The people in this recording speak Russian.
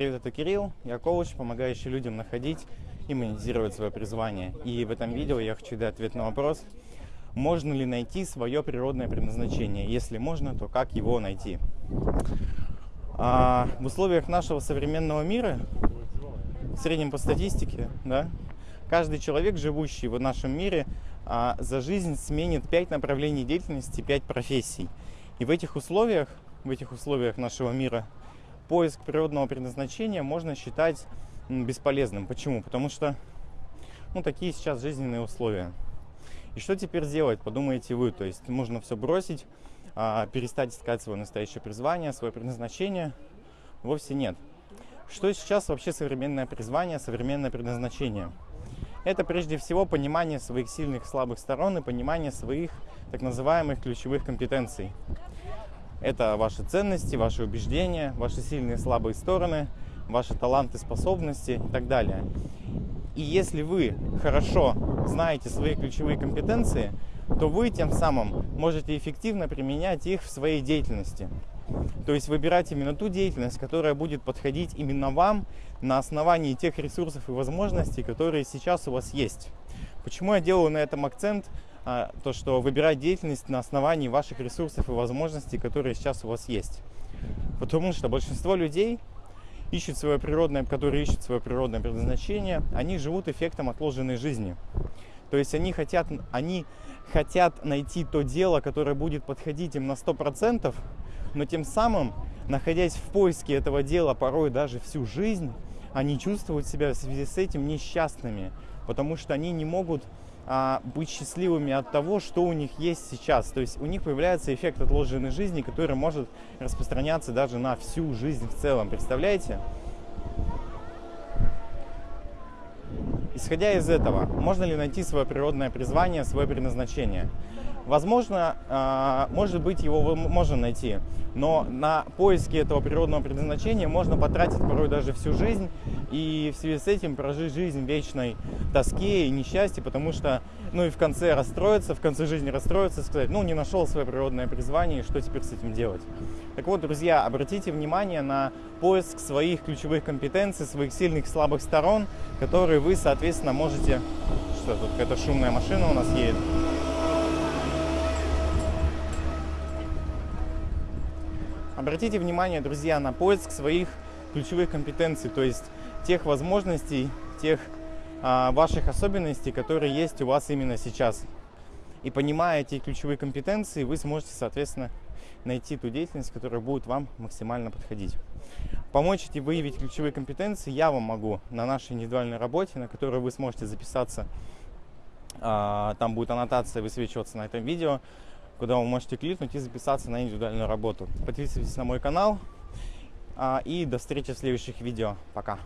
Привет, это Кирилл, я коуч, помогающий людям находить и монетизировать свое призвание. И в этом видео я хочу дать ответ на вопрос, можно ли найти свое природное предназначение. Если можно, то как его найти? А в условиях нашего современного мира, в среднем по статистике, да, каждый человек, живущий в нашем мире, а, за жизнь сменит 5 направлений деятельности, 5 профессий. И в этих условиях, в этих условиях нашего мира поиск природного предназначения можно считать бесполезным. Почему? Потому что ну, такие сейчас жизненные условия. И что теперь делать, подумаете вы. То есть можно все бросить, а, перестать искать свое настоящее призвание, свое предназначение. Вовсе нет. Что сейчас вообще современное призвание, современное предназначение? Это прежде всего понимание своих сильных и слабых сторон и понимание своих так называемых ключевых компетенций. Это ваши ценности, ваши убеждения, ваши сильные и слабые стороны, ваши таланты, способности и так далее. И если вы хорошо знаете свои ключевые компетенции, то вы тем самым можете эффективно применять их в своей деятельности. То есть выбирать именно ту деятельность, которая будет подходить именно вам на основании тех ресурсов и возможностей, которые сейчас у вас есть. Почему я делаю на этом акцент? А, то, что выбирать деятельность на основании ваших ресурсов и возможностей, которые сейчас у вас есть. Потому что большинство людей ищут свое природное, которые ищут свое природное предназначение, они живут эффектом отложенной жизни. То есть они хотят, они хотят найти то дело, которое будет подходить им на 100%, но тем самым, находясь в поиске этого дела порой даже всю жизнь, они чувствуют себя в связи с этим несчастными, потому что они не могут а, быть счастливыми от того, что у них есть сейчас. То есть у них появляется эффект отложенной жизни, который может распространяться даже на всю жизнь в целом. Представляете? Исходя из этого, можно ли найти свое природное призвание, свое предназначение? Возможно, а, может быть, его можно найти, но на поиски этого природного предназначения можно потратить порой даже всю жизнь и в связи с этим прожить жизнь вечной тоске и несчастье, потому что, ну и в конце расстроиться, в конце жизни расстроиться, сказать, ну не нашел свое природное призвание, что теперь с этим делать? Так вот, друзья, обратите внимание на поиск своих ключевых компетенций, своих сильных и слабых сторон, которые вы, соответственно, можете... Что тут, какая-то шумная машина у нас едет. Обратите внимание, друзья, на поиск своих ключевых компетенций, то есть тех возможностей, тех а, ваших особенностей, которые есть у вас именно сейчас. И понимая эти ключевые компетенции, вы сможете, соответственно, найти ту деятельность, которая будет вам максимально подходить. Помочь эти выявить ключевые компетенции я вам могу на нашей индивидуальной работе, на которую вы сможете записаться. А, там будет аннотация высвечиваться на этом видео куда вы можете кликнуть и записаться на индивидуальную работу. Подписывайтесь на мой канал. А, и до встречи в следующих видео. Пока.